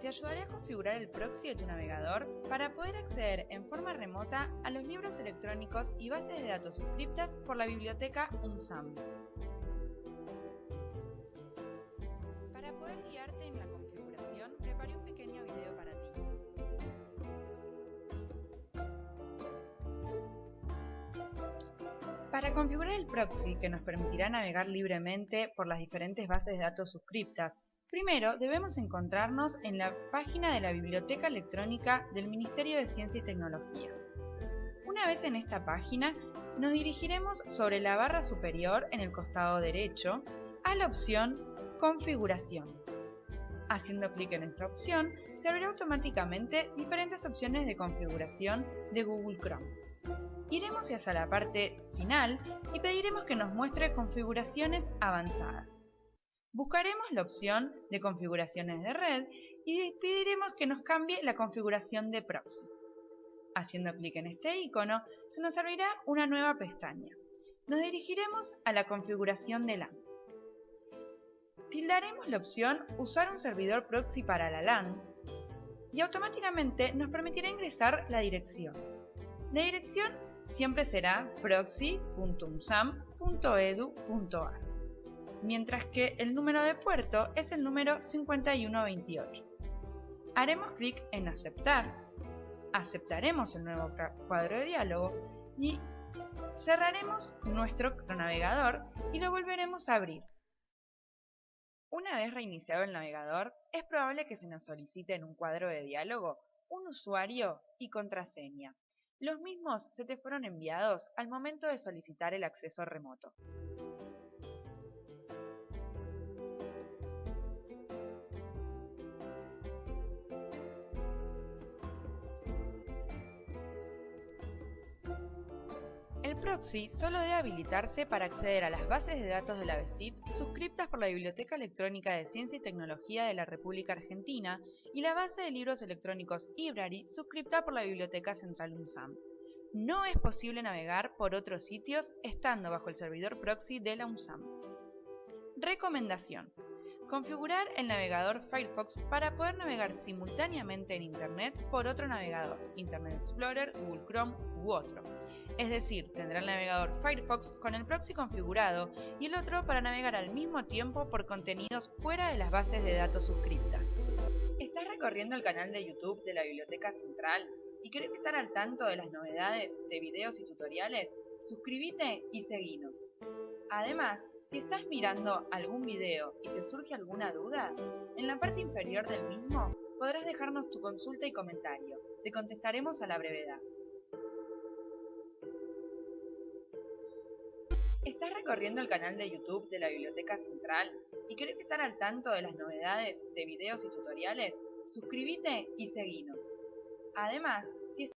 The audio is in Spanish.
te ayudaré a configurar el proxy de tu navegador para poder acceder en forma remota a los libros electrónicos y bases de datos suscriptas por la biblioteca UNSAM. Para poder guiarte en la configuración, preparé un pequeño video para ti. Para configurar el proxy que nos permitirá navegar libremente por las diferentes bases de datos suscriptas Primero, debemos encontrarnos en la página de la Biblioteca Electrónica del Ministerio de Ciencia y Tecnología. Una vez en esta página, nos dirigiremos sobre la barra superior en el costado derecho a la opción Configuración. Haciendo clic en esta opción, se abrirá automáticamente diferentes opciones de configuración de Google Chrome. Iremos hacia la parte final y pediremos que nos muestre configuraciones avanzadas. Buscaremos la opción de configuraciones de red y pediremos que nos cambie la configuración de proxy. Haciendo clic en este icono, se nos abrirá una nueva pestaña. Nos dirigiremos a la configuración de LAN. Tildaremos la opción Usar un servidor proxy para la LAN y automáticamente nos permitirá ingresar la dirección. La dirección siempre será proxy.umsam.edu.ar mientras que el número de puerto es el número 5128. Haremos clic en Aceptar, aceptaremos el nuevo cuadro de diálogo y cerraremos nuestro navegador y lo volveremos a abrir. Una vez reiniciado el navegador, es probable que se nos solicite en un cuadro de diálogo un usuario y contraseña. Los mismos se te fueron enviados al momento de solicitar el acceso remoto. Proxy solo debe habilitarse para acceder a las bases de datos de la BESIP suscriptas por la Biblioteca Electrónica de Ciencia y Tecnología de la República Argentina y la base de libros electrónicos IBRARY suscripta por la Biblioteca Central UNSAM. No es posible navegar por otros sitios estando bajo el servidor proxy de la UNSAM. Recomendación. Configurar el navegador Firefox para poder navegar simultáneamente en Internet por otro navegador, Internet Explorer, Google Chrome u otro. Es decir, tendrá el navegador Firefox con el proxy configurado y el otro para navegar al mismo tiempo por contenidos fuera de las bases de datos suscriptas. ¿Estás recorriendo el canal de YouTube de la Biblioteca Central y querés estar al tanto de las novedades de videos y tutoriales? Suscríbete y seguinos. Además, si estás mirando algún video y te surge alguna duda, en la parte inferior del mismo podrás dejarnos tu consulta y comentario. Te contestaremos a la brevedad. ¿Estás recorriendo el canal de YouTube de la Biblioteca Central y querés estar al tanto de las novedades de videos y tutoriales? Suscríbete y seguinos. Además, si